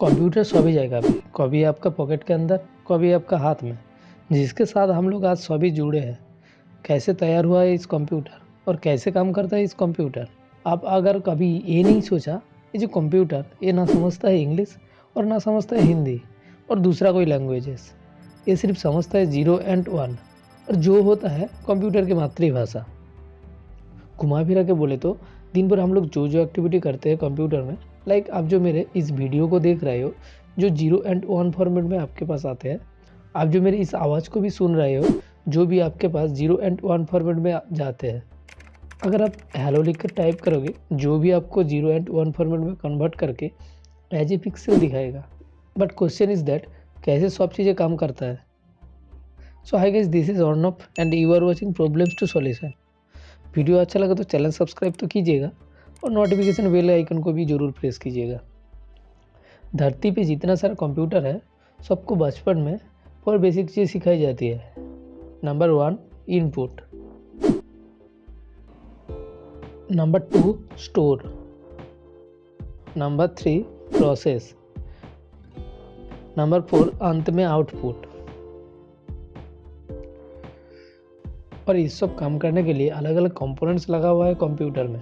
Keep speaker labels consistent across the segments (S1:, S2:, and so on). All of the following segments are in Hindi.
S1: कंप्यूटर सभी जगह पे, कभी आपका पॉकेट के अंदर, कभी आपका हाथ में, जिसके साथ हम लोग आज सभी जुड़े हैं। कैसे तैयार हुआ है इस कंप्यूटर और कैसे काम करता है इस कंप्यूटर? आप अगर कभी ये नहीं सोचा, ये जो कंप्यूटर, ये ना समझता है इंग्लिश और ना समझता है हिंदी और दूसरा कोई लैंग्वेजेस ये सिर्फ़ समझता है ज़ीरो एंड वन और जो होता है कंप्यूटर की मातृभाषा। घुमा फिरा के बोले तो दिन भर हम लोग जो जो एक्टिविटी करते हैं कंप्यूटर में लाइक आप जो मेरे इस वीडियो को देख रहे हो, जो ज़ीरो एंड वन फॉर्मेट में आपके पास आते हैं, आप जो मेरी इस आवाज़ को भी सुन रहे हो, जो भी आपके पास ज़ीरो एंड वन फॉर्मेट में जाते हैं, अगर आप हेलो लिख कर टाइप करोगे, जो भी आपको ज़ीरो एंड वन फॉर्मेट में कन्वर्ट करके एज ए पिक्सल दिखाएगा। बट क्वेश्चन इज़ दैट कैसे सब चीज़ें काम करता है? So hi guys this is on off and you are watching problems to solution video अच्छा लगा तो चैनल सब्सक्राइब तो कीजिएगा। और नोटिफिकेशन बेल आइकन को भी ज़रूर प्रेस कीजिएगा। धरती पे जितना सारा कंप्यूटर है, सबको बचपन में और बेसिक चीज़ सिखाई जाती है। Number one input number two store number three process number four अंत में आउटपुट और इस सब काम करने के लिए अलग अलग कंपोनेंट्स लगा हुआ है कंप्यूटर में।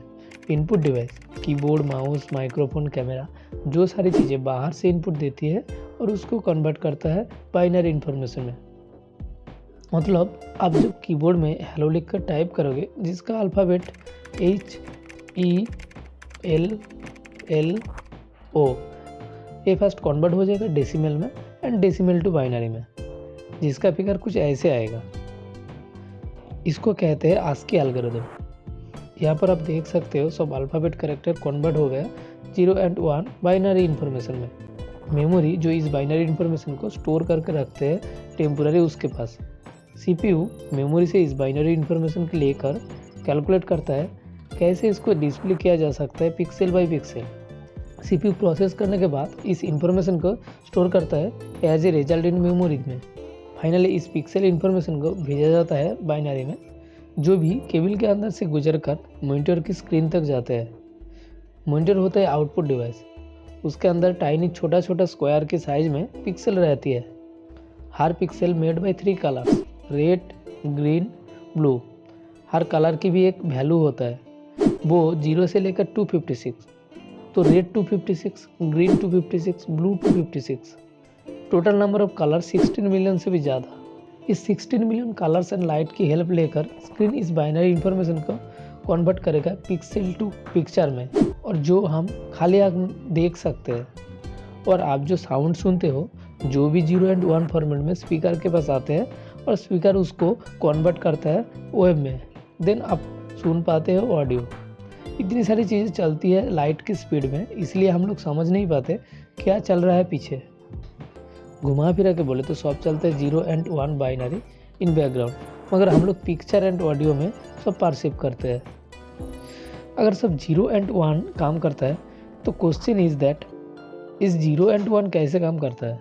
S1: Input device keyboard mouse microphone camera जो सारी चीज़ें बाहर से इनपुट देती है और उसको कन्वर्ट करता है बाइनरी इन्फॉर्मेशन में। मतलब आप जब कीबोर्ड में हेलो लिख कर टाइप करोगे, जिसका alphabet H E L L O ये फ़र्स्ट कन्वर्ट हो जाएगा डेसिमल में एंड डेसिमल टू बाइनरी में, जिसका फिगर कुछ ऐसे आएगा। इसको कहते हैं आस्की एल्गोरिथम यहाँ पर आप देख सकते हो, सब अल्फ़ाबेट करेक्टर कन्वर्ट हो गया zero and one binary information में। मेमोरी जो इस बाइनरी इन्फॉर्मेशन को स्टोर करके रखते हैं टेम्पोररी उसके पास। सीपीयू मेमोरी से इस बाइनरी इन्फॉर्मेशन को लेकर कैलकुलेट करता है, कैसे इसको डिस्प्ले किया जा सकता है pixel by pixel CPU process करने के बाद इस इंफॉर्मेशन को स्टोर करता है as a result in memory में। फाइनली इस पिक्सल इन्फॉर्मेशन को भेजा जाता है बाइनरी में। जो भी केबल के अंदर से गुजर कर मोनीटर की स्क्रीन तक जाते हैं। मोनीटर होता है आउटपुट डिवाइस। उसके अंदर टाइनी छोटा छोटा स्क्वायर के साइज़ में पिक्सल रहती है। हर pixel made by three colours red green blue her colour की भी एक वैल्यू होता है। वो ज़ीरो से लेकर टू फिफ्टी सिक्स तो red two fifty six green two fifty six blue two fifty six total number of colour 16 million से भी ज़्यादा। इस 16 मिलियन कलर्स एंड लाइट की हेल्प लेकर स्क्रीन इस बाइनरी इंफॉर्मेशन को कन्वर्ट करेगा पिक्सल टू पिक्चर में। और जो हम खाली आग देख सकते हैं, और आप जो साउंड सुनते हो, जो भी ज़ीरो एंड वन फॉर्मेट में स्पीकर के पास आते हैं, और स्पीकर उसको कन्वर्ट करता है वेब में देन आप सुन पाते हो ऑडियो इतनी सारी चीज़ें चलती है लाइट की स्पीड में, इसलिए हम लोग समझ नहीं पाते क्या चल रहा है पीछे। घुमा फिरा के बोले तो सब चलते हैं zero and one binary in background मगर हम लोग पिक्चर एंड ऑडियो में सब पार्सिप करते हैं। अगर सब ज़ीरो एंड वन काम करता है तो क्वेश्चन इज़ दैट इस ज़ीरो एंड वन कैसे काम करता है?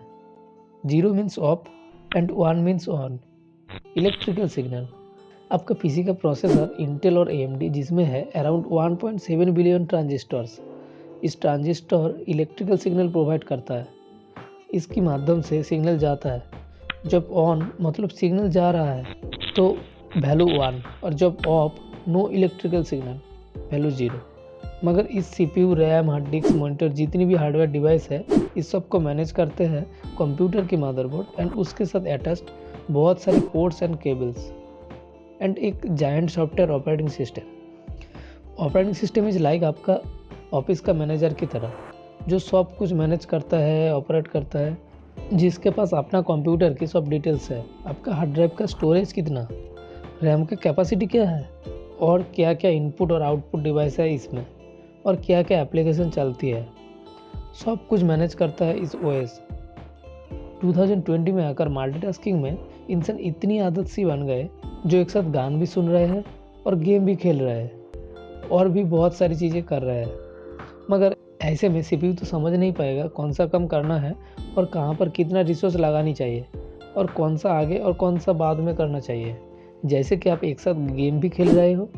S1: Zero means off and one means on electrical signal आपका पीसी का प्रोसेसर इंटेल और एएमडी जिसमें है अराउंड 1.7 बिलियन ट्रांजिस्टर्स इस ट्रांजिस्टर इलेक्ट्रिकल सिग्नल प्रोवाइड करता है। इसके माध्यम से सिग्नल जाता है। जब ऑन मतलब सिग्नल जा रहा है तो वैल्यू वन और जब off no electrical signal value zero मगर इस CPU RAM hard disk monitor जितनी भी हार्डवेयर डिवाइस है, इस सबको मैनेज करते हैं कंप्यूटर की मदरबोर्ड एंड उसके साथ अटैच्ड बहुत सारे पोर्ट्स एंड केबल्स एंड एक giant software operating system operating system is like आपका ऑफ़िस का मैनेजर की तरह। जो सब कुछ मैनेज करता है ऑपरेट करता है, जिसके पास अपना कंप्यूटर की सब डिटेल्स है, आपका हार्ड ड्राइव का स्टोरेज कितना रैम का कैपेसिटी क्या है, और क्या क्या इनपुट और आउटपुट डिवाइस है इसमें, और क्या क्या एप्लीकेशन चलती है, सब कुछ मैनेज करता है इस ओ एस 2020 में आकर मल्टीटास्किंग में इंसान इतनी आदत सी बन गए, जो एक साथ गान भी सुन रहे हैं और गेम भी खेल रहे हैं, और भी बहुत सारी चीज़ें कर रहे हैं। मगर ऐसे में सीपीयू तो समझ नहीं पाएगा कौन सा कम करना है और कहाँ पर कितना रिसोर्स लगानी चाहिए और कौन सा आगे और कौन सा बाद में करना चाहिए। जैसे कि आप एक साथ गेम भी खेल रहे हो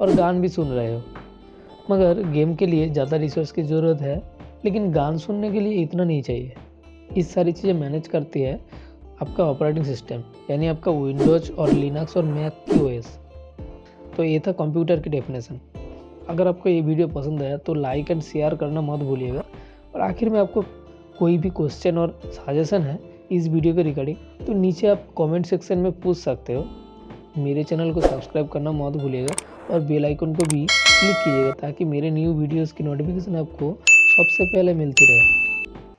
S1: और गान भी सुन रहे हो। मगर गेम के लिए ज़्यादा रिसोर्स की ज़रूरत है, लेकिन गान सुनने के लिए इतना नहीं चाहिए। इस सारी चीज़ें मैनेज करती है आपका ऑपरेटिंग सिस्टम यानी आपका विंडोज़ और लिनक्स और मैक की ओएस तो ये था कंप्यूटर की डेफिनेशन अगर आपको ये वीडियो पसंद आया तो लाइक एंड शेयर करना मत भूलिएगा। और आखिर में आपको कोई भी क्वेश्चन और सजेशन है इस वीडियो के रिगार्डिंग तो नीचे आप कमेंट सेक्शन में पूछ सकते हो। मेरे चैनल को सब्सक्राइब करना मत भूलिएगा और बेल आइकन को भी क्लिक कीजिएगा ताकि मेरे न्यू वीडियोस की नोटिफिकेशन आपको सबसे पहले मिलती रहे।